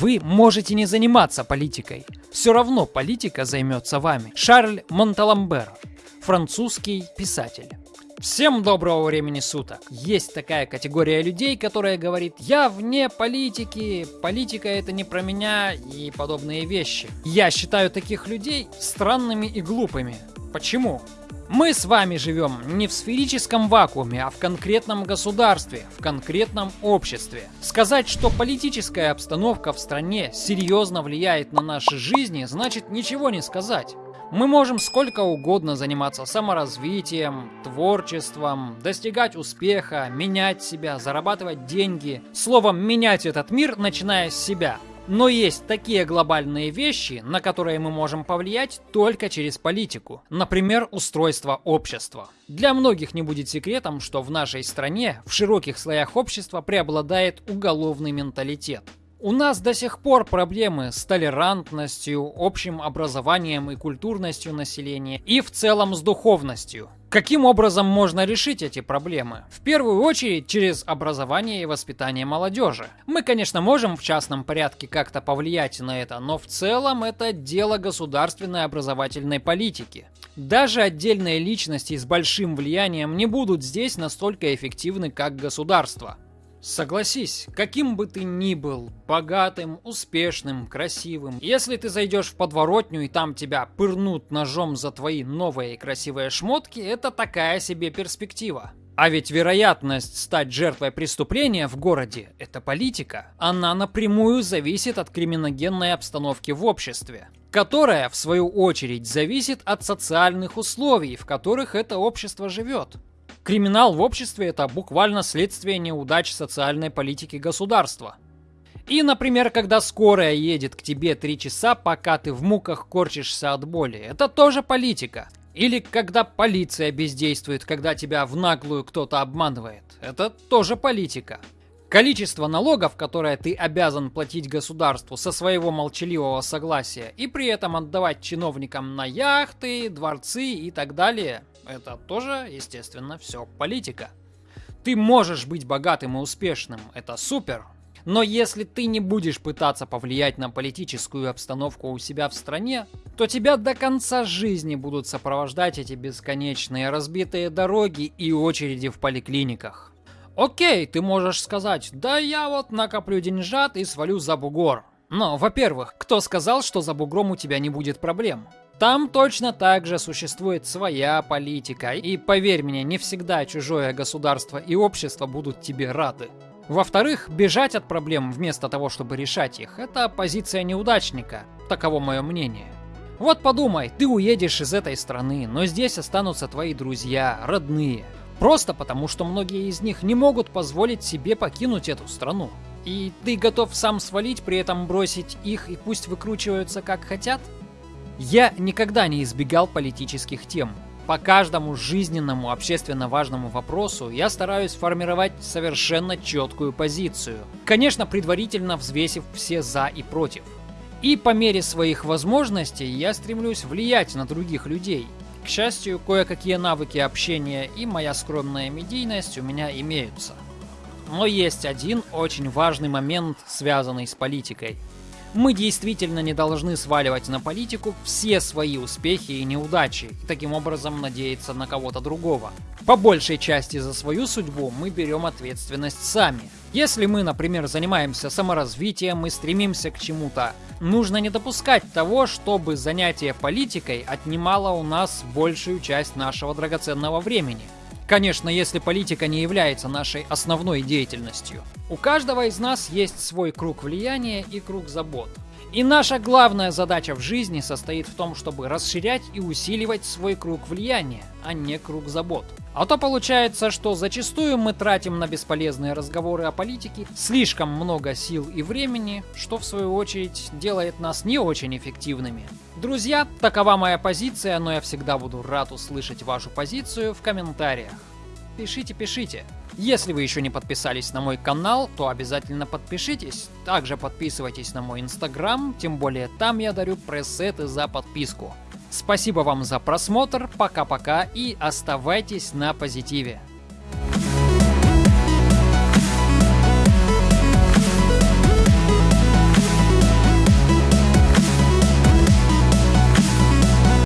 Вы можете не заниматься политикой. Все равно политика займется вами. Шарль Монталамбер, французский писатель. Всем доброго времени суток. Есть такая категория людей, которая говорит, я вне политики, политика это не про меня и подобные вещи. Я считаю таких людей странными и глупыми. Почему? Мы с вами живем не в сферическом вакууме, а в конкретном государстве, в конкретном обществе. Сказать, что политическая обстановка в стране серьезно влияет на наши жизни, значит ничего не сказать. Мы можем сколько угодно заниматься саморазвитием, творчеством, достигать успеха, менять себя, зарабатывать деньги. Словом, менять этот мир, начиная с себя – но есть такие глобальные вещи, на которые мы можем повлиять только через политику. Например, устройство общества. Для многих не будет секретом, что в нашей стране в широких слоях общества преобладает уголовный менталитет. У нас до сих пор проблемы с толерантностью, общим образованием и культурностью населения и в целом с духовностью. Каким образом можно решить эти проблемы? В первую очередь через образование и воспитание молодежи. Мы, конечно, можем в частном порядке как-то повлиять на это, но в целом это дело государственной образовательной политики. Даже отдельные личности с большим влиянием не будут здесь настолько эффективны, как государство. Согласись, каким бы ты ни был, богатым, успешным, красивым, если ты зайдешь в подворотню и там тебя пырнут ножом за твои новые красивые шмотки, это такая себе перспектива. А ведь вероятность стать жертвой преступления в городе – это политика. Она напрямую зависит от криминогенной обстановки в обществе, которая, в свою очередь, зависит от социальных условий, в которых это общество живет. Криминал в обществе – это буквально следствие неудач социальной политики государства. И, например, когда скорая едет к тебе три часа, пока ты в муках корчишься от боли, это тоже политика. Или когда полиция бездействует, когда тебя в наглую кто-то обманывает, это тоже политика. Количество налогов, которое ты обязан платить государству со своего молчаливого согласия и при этом отдавать чиновникам на яхты, дворцы и так далее, это тоже, естественно, все политика. Ты можешь быть богатым и успешным, это супер. Но если ты не будешь пытаться повлиять на политическую обстановку у себя в стране, то тебя до конца жизни будут сопровождать эти бесконечные разбитые дороги и очереди в поликлиниках. Окей, ты можешь сказать, да я вот накоплю деньжат и свалю за бугор. Но, во-первых, кто сказал, что за бугром у тебя не будет проблем? Там точно так же существует своя политика, и поверь мне, не всегда чужое государство и общество будут тебе рады. Во-вторых, бежать от проблем вместо того, чтобы решать их, это позиция неудачника, таково мое мнение. Вот подумай, ты уедешь из этой страны, но здесь останутся твои друзья, родные. Просто потому, что многие из них не могут позволить себе покинуть эту страну. И ты готов сам свалить, при этом бросить их и пусть выкручиваются как хотят? Я никогда не избегал политических тем. По каждому жизненному общественно важному вопросу я стараюсь формировать совершенно четкую позицию. Конечно, предварительно взвесив все за и против. И по мере своих возможностей я стремлюсь влиять на других людей. К счастью, кое-какие навыки общения и моя скромная медийность у меня имеются. Но есть один очень важный момент, связанный с политикой – мы действительно не должны сваливать на политику все свои успехи и неудачи, и таким образом надеяться на кого-то другого. По большей части за свою судьбу мы берем ответственность сами. Если мы, например, занимаемся саморазвитием и стремимся к чему-то, нужно не допускать того, чтобы занятие политикой отнимало у нас большую часть нашего драгоценного времени – Конечно, если политика не является нашей основной деятельностью. У каждого из нас есть свой круг влияния и круг забот. И наша главная задача в жизни состоит в том, чтобы расширять и усиливать свой круг влияния, а не круг забот. А то получается, что зачастую мы тратим на бесполезные разговоры о политике слишком много сил и времени, что в свою очередь делает нас не очень эффективными. Друзья, такова моя позиция, но я всегда буду рад услышать вашу позицию в комментариях. Пишите, пишите. Если вы еще не подписались на мой канал, то обязательно подпишитесь. Также подписывайтесь на мой инстаграм, тем более там я дарю пресеты за подписку. Спасибо вам за просмотр, пока-пока и оставайтесь на позитиве.